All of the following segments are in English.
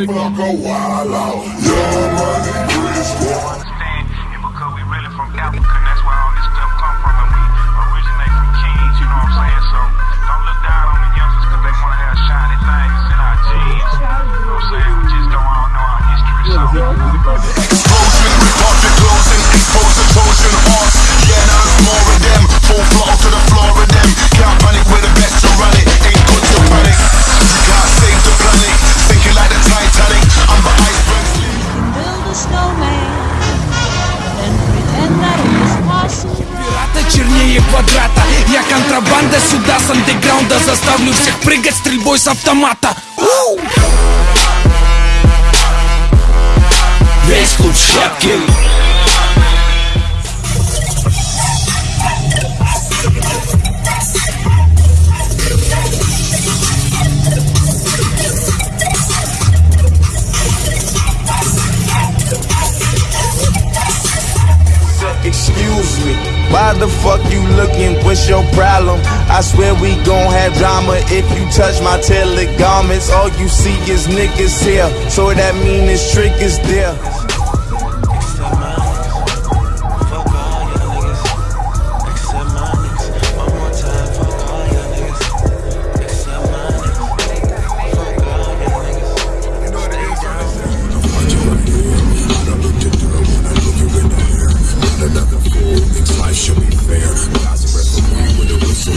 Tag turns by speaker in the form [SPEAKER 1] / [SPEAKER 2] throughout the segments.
[SPEAKER 1] Motherfucker wild out. Yeah, money, squad.
[SPEAKER 2] understand it because we really from and that's where all this stuff come from and we originate from kings, you know what I'm saying? So don't look down on the youngsters because they want to have shiny things in our genes. You know what I'm saying? We just don't all know our history. So
[SPEAKER 3] квадрата Я контрабанда. Сюда с андеграунда Заставлю всех прыгать стрельбой с автомата. Уу! Весь клуб в шапке
[SPEAKER 4] Excuse me, why the fuck looking? What's your problem? I swear we gon' have drama if you touch my tailored garments. All you see is niggas here, so that mean this trick is there.
[SPEAKER 1] Life should be fair. God's a referee with a whistle.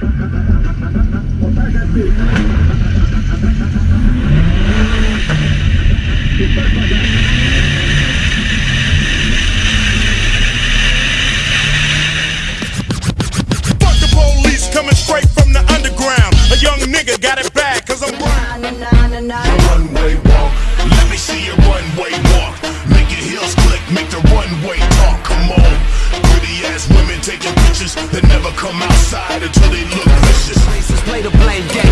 [SPEAKER 5] Fuck Runway walk. Let me see your runway walk. Make your heels click, make the runway talk. Come on. Pretty ass women taking pictures that never come outside until they look vicious.
[SPEAKER 3] Play the blame game, game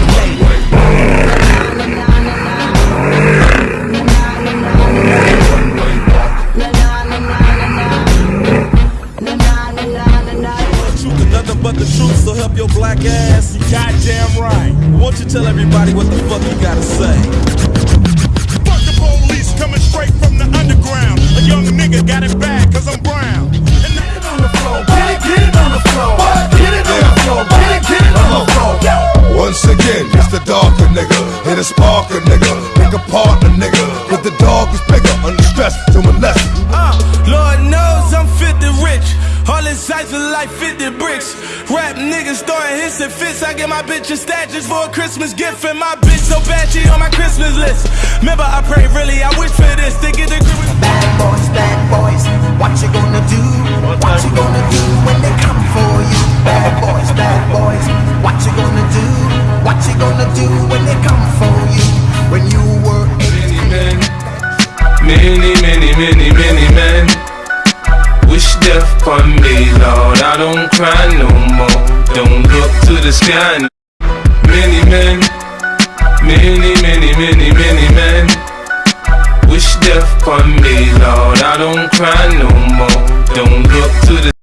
[SPEAKER 6] tell everybody what the fuck you gotta say?
[SPEAKER 5] Fuck the police coming straight from the underground. A young nigga got it bad cause I'm brown. And now
[SPEAKER 1] Once again, it's the darker nigga. Hit a sparker nigga. Pick a partner nigga. But the dog is bigger. Under stress to molest.
[SPEAKER 6] Uh, Lord All insights of life 50 bricks. Rap niggas throwing hits and fits. I get my bitch a statues for a Christmas gift. And my bitch so bad she on my Christmas list. Remember, I pray really, I wish for this. To get the grip with
[SPEAKER 7] Bad boys, bad boys, what you gonna do? What you gonna do when they come for you? Bad boys, bad boys, what you gonna do? What you gonna do when they come for you? When you were 18.
[SPEAKER 8] Many, many, many, many men upon me, Lord. I don't cry no more. Don't look to the sky. Many men, many, many, many, many men wish death upon me, Lord. I don't cry no more. Don't look to the